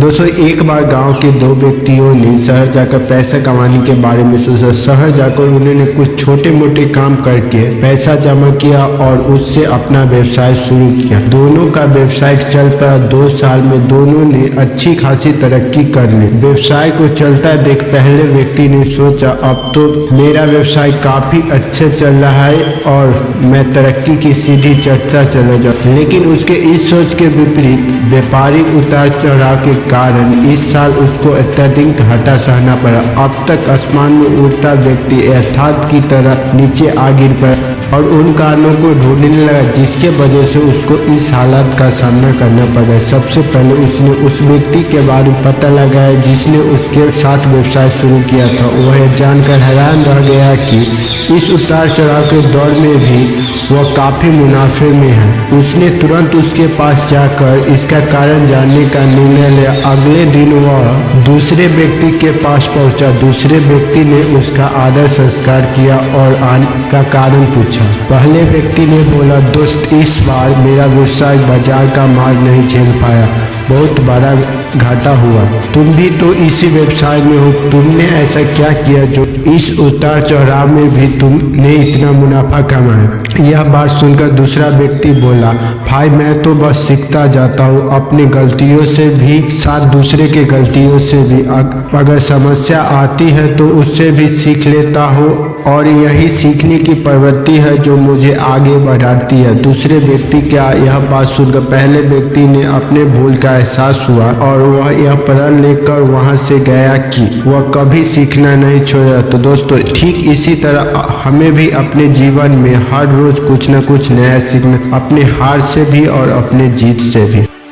दोस्तों, एक बार गाँव के दो व्यक्तियों ने शहर जाकर पैसा कमाने के बारे में सोचा। शहर जाकर उन्होंने कुछ छोटे मोटे काम करके पैसा जमा किया और उससे अपना व्यवसाय शुरू किया। दोनों का व्यवसाय चल पड़ा दो साल में दोनों ने अच्छी खासी तरक्की कर ली। व्यवसाय को चलता देख पहले व्यक्ति ने सोचा, अब तो मेरा व्यवसाय काफ़ी अच्छे चल रहा है और मैं तरक्की की सीधी चर्चा चला जाऊँ। लेकिन उसके इस सोच के विपरीत व्यापारी उतार चढ़ाव के कारण इस साल उसको अत्यधिक घाटा सहना पड़ा। अब तक आसमान में उड़ता व्यक्ति अर्थात की तरह नीचे आ गिर पड़ा और उन कारणों को ढूँढने लगा, जिसके वजह से उसको इस हालात का सामना करना पड़ा। सबसे पहले उसने उस व्यक्ति के बारे में पता लगाया, जिसने उसके साथ व्यवसाय शुरू किया था। वह जानकर हैरान रह गया कि इस उतार चढ़ाव के दौर में भी वह काफ़ी मुनाफे में है। उसने तुरंत उसके पास जाकर इसका कारण जानने का निर्णय लिया। अगले दिन वह दूसरे व्यक्ति के पास पहुँचा। दूसरे व्यक्ति ने उसका आदर संस्कार किया और आने का कारण पूछा। पहले व्यक्ति ने बोला, दोस्त, इस बार मेरा व्यवसाय बाज़ार का मार्ग नहीं झेल पाया। बहुत बड़ा घाटा हुआ। तुम भी तो इसी व्यवसाय में हो। तुमने ऐसा क्या किया जो इस उतार चढ़ाव में भी तुमने इतना मुनाफा कमाया? यह बात सुनकर दूसरा व्यक्ति बोला, भाई, मैं तो बस सीखता जाता हूँ। अपनी गलतियों से भी, साथ दूसरे के गलतियों से भी। अगर समस्या आती है तो उससे भी सीख लेता हूँ और यही सीखने की प्रवृत्ति है जो मुझे आगे बढ़ाती है। दूसरे व्यक्ति क्या, यह बात सुनकर पहले व्यक्ति ने अपने भूल का एहसास हुआ और वह यह प्रण लेकर वहाँ से गया कि वह कभी सीखना नहीं छोड़ा। तो दोस्तों, ठीक इसी तरह हमें भी अपने जीवन में हर रोज कुछ न कुछ नया सीखना, अपने हार से भी और अपने जीत से भी।